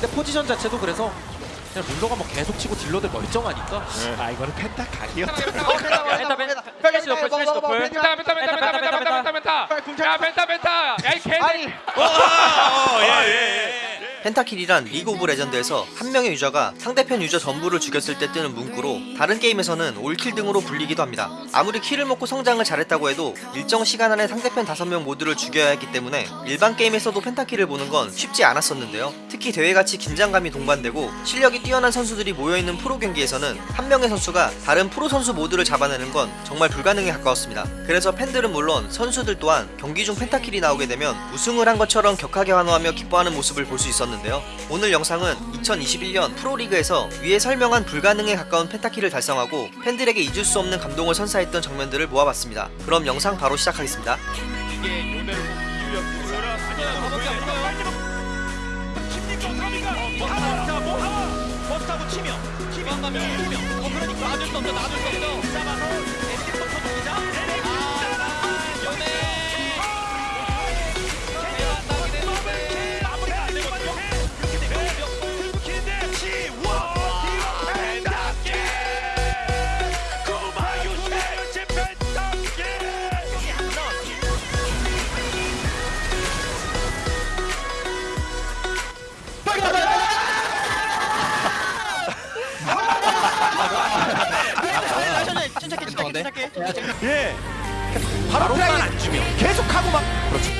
근데 포지션 자체도 그래서 그냥 물러가 면 계속 치고 딜러들 멀쩡하니까 아 이거는 penta 각이었다 penta penta 스맵 노플 스맵 노플 penta penta penta penta penta penta penta 야 penta penta 야이 개들 pentakill이란 리그 오브 레전드에서 한 명의 유저가 상대편 유저 전부를 죽였을 때 뜨는 문구로 다른 게임에서는 all kill 등으로 불리기도 합니다. 아무리 kill을 먹고 성장을 잘했다고 해도 일정 시간 안에 상대편 5명 모두를 죽여야 했기 때문에 일반 게임에서도 pentakill을 보는 건 쉽지 않았었는데요. 특히 대회같이 긴장감이 동반되고 실력이 뛰어난 선수들이 모여있는 프로 경기에서는 한 명의 선수가 다른 프로 선수 모두를 잡아내는 건 정말 불가능에 가까웠습니다. 그래서 팬들은 물론 선수들 또한 경기 중 펜타킬이 나오게 되면 우승을 한 것처럼 격하게 환호하며 기뻐하는 모습을 볼 수 있었는데 요. 오늘 영상은 2021년 프로리그에서 위에 설명한 불가능에 가까운 펜타킬을 달성하고 팬들에게 잊을 수 없는 감동을 선사했던 장면들을 모아봤습니다. 그럼 영상 바로 시작하겠습니다. 치며 어 그러니까 예. 바로만 안 주면 계속하고 막 그렇죠.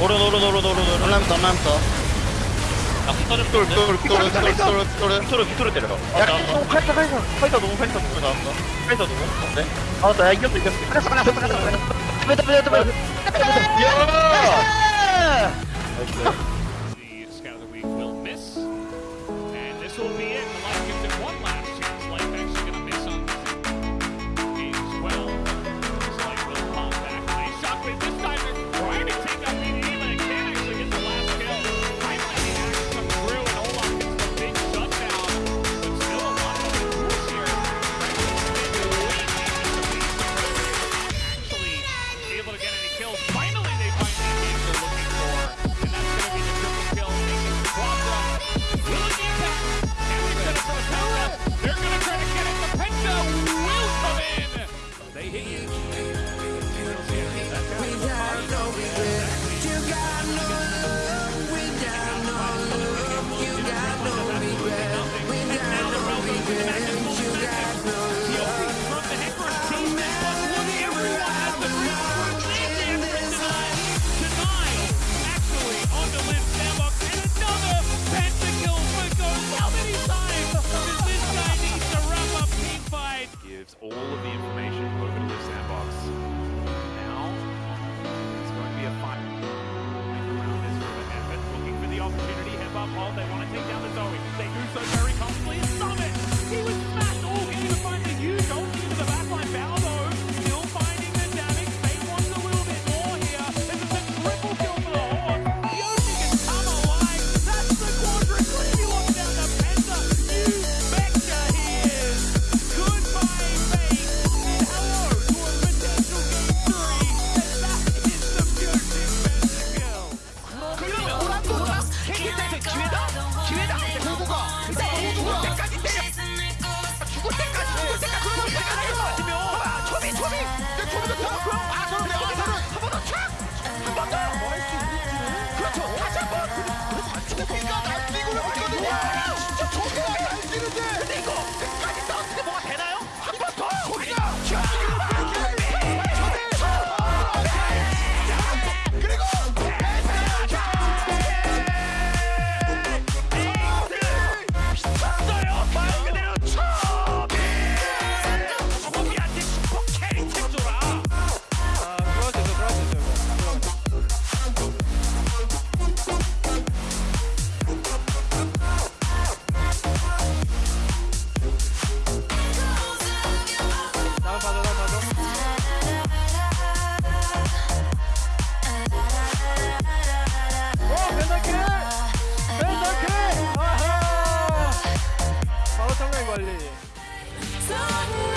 오른 오른 오른 오른 오른. 올라부터 올라부터 똘똘똘똘똘똘똘 빅토르 빅토르 때려 야 너무 카이사 카이사 카이사. 너무 카이사 너무 나왔어 카이사 너무 네. 나왔다. 야 이겼어 이겼어. 카이사 하나 하나 하나 빼다 빼다 빼다 야 The 빨리.